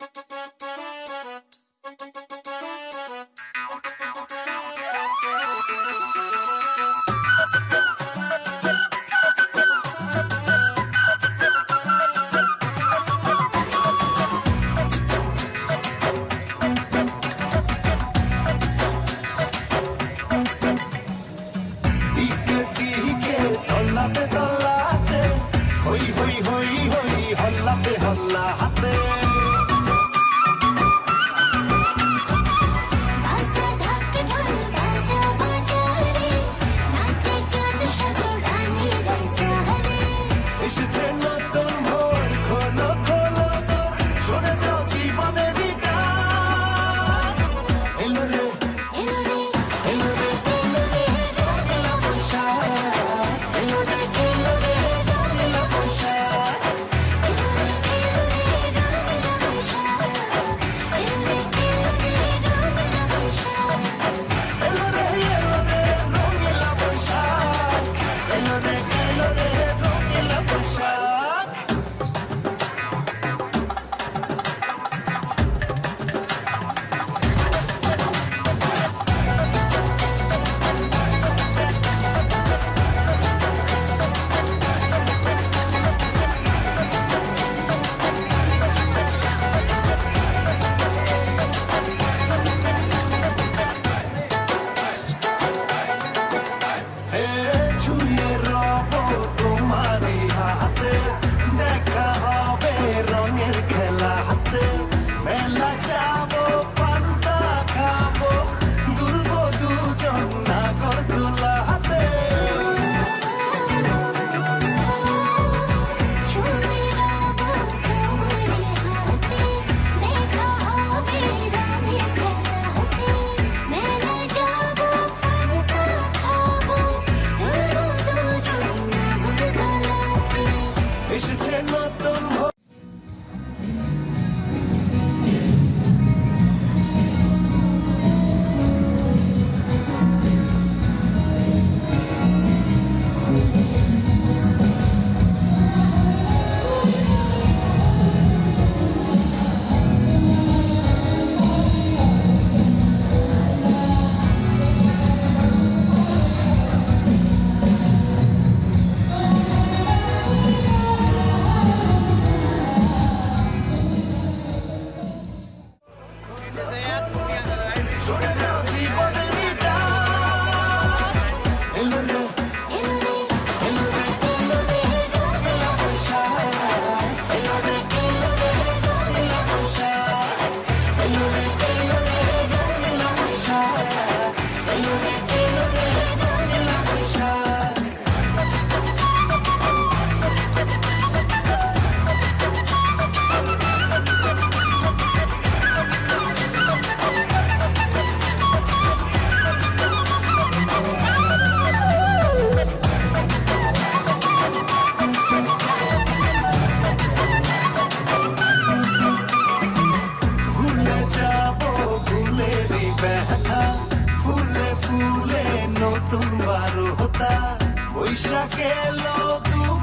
দিকে We're not Boishakh এলো তুমি।